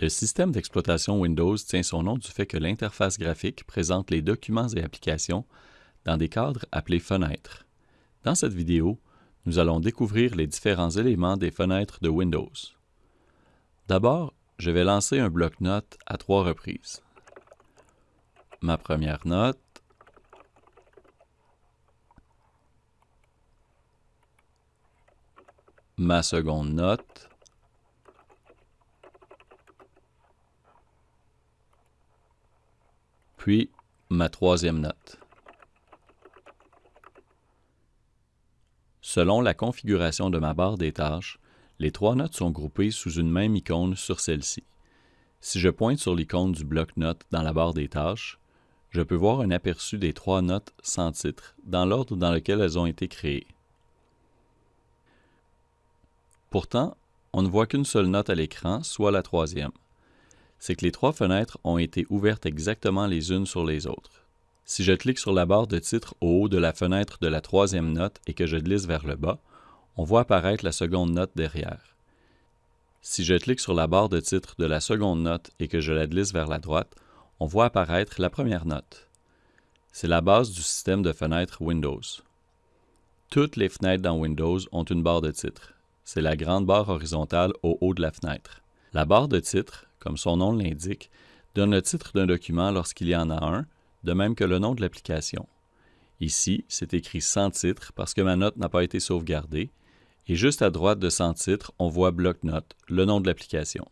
Le système d'exploitation Windows tient son nom du fait que l'interface graphique présente les documents et applications dans des cadres appelés fenêtres. Dans cette vidéo, nous allons découvrir les différents éléments des fenêtres de Windows. D'abord, je vais lancer un bloc-notes à trois reprises. Ma première note, ma seconde note, puis ma troisième note. Selon la configuration de ma barre des tâches, les trois notes sont groupées sous une même icône sur celle-ci. Si je pointe sur l'icône du bloc-notes dans la barre des tâches, je peux voir un aperçu des trois notes sans titre, dans l'ordre dans lequel elles ont été créées. Pourtant, on ne voit qu'une seule note à l'écran, soit la troisième c'est que les trois fenêtres ont été ouvertes exactement les unes sur les autres. Si je clique sur la barre de titre au haut de la fenêtre de la troisième note et que je glisse vers le bas, on voit apparaître la seconde note derrière. Si je clique sur la barre de titre de la seconde note et que je la glisse vers la droite, on voit apparaître la première note. C'est la base du système de fenêtres Windows. Toutes les fenêtres dans Windows ont une barre de titre. C'est la grande barre horizontale au haut de la fenêtre. La barre de titre, comme son nom l'indique, donne le titre d'un document lorsqu'il y en a un, de même que le nom de l'application. Ici, c'est écrit sans titre parce que ma note n'a pas été sauvegardée, et juste à droite de sans titre, on voit bloc-notes, le nom de l'application.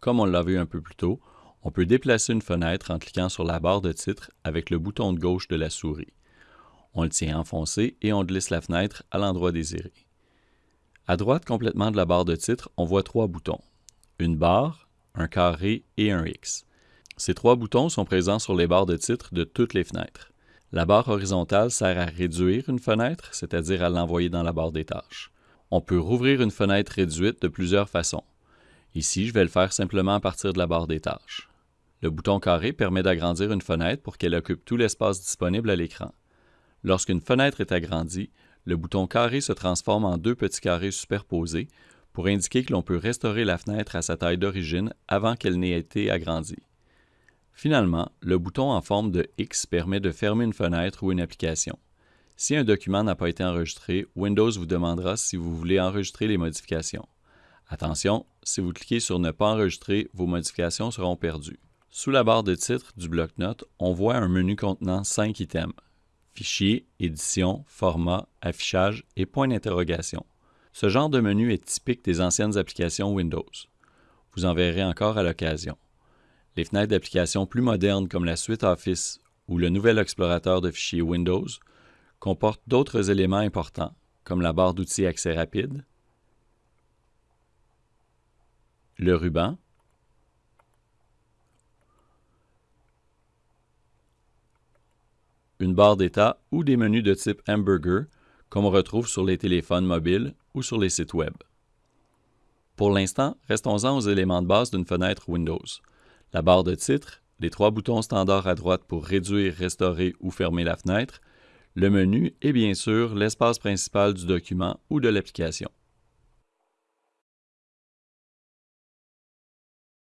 Comme on l'a vu un peu plus tôt, on peut déplacer une fenêtre en cliquant sur la barre de titre avec le bouton de gauche de la souris. On le tient enfoncé et on glisse la fenêtre à l'endroit désiré. À droite complètement de la barre de titre, on voit trois boutons. Une barre, un carré et un X. Ces trois boutons sont présents sur les barres de titre de toutes les fenêtres. La barre horizontale sert à réduire une fenêtre, c'est-à-dire à, l'envoyer dans la barre des tâches. On peut rouvrir une fenêtre réduite de plusieurs façons. Ici, je vais le faire simplement à partir de la barre des tâches. Le bouton carré permet d'agrandir une fenêtre pour qu'elle occupe tout l'espace disponible à l'écran. Lorsqu'une fenêtre est agrandie, le bouton carré se transforme en deux petits carrés superposés pour indiquer que l'on peut restaurer la fenêtre à sa taille d'origine avant qu'elle n'ait été agrandie. Finalement, le bouton en forme de X permet de fermer une fenêtre ou une application. Si un document n'a pas été enregistré, Windows vous demandera si vous voulez enregistrer les modifications. Attention, si vous cliquez sur Ne pas enregistrer, vos modifications seront perdues. Sous la barre de titre du bloc-notes, on voit un menu contenant cinq items Fichier, Édition, Format, Affichage et point d'interrogation. Ce genre de menu est typique des anciennes applications Windows. Vous en verrez encore à l'occasion. Les fenêtres d'applications plus modernes comme la suite Office ou le nouvel explorateur de fichiers Windows comportent d'autres éléments importants, comme la barre d'outils accès rapide, le ruban, une barre d'état ou des menus de type hamburger comme on retrouve sur les téléphones mobiles ou sur les sites Web. Pour l'instant, restons-en aux éléments de base d'une fenêtre Windows. La barre de titre, les trois boutons standards à droite pour réduire, restaurer ou fermer la fenêtre, le menu et bien sûr l'espace principal du document ou de l'application.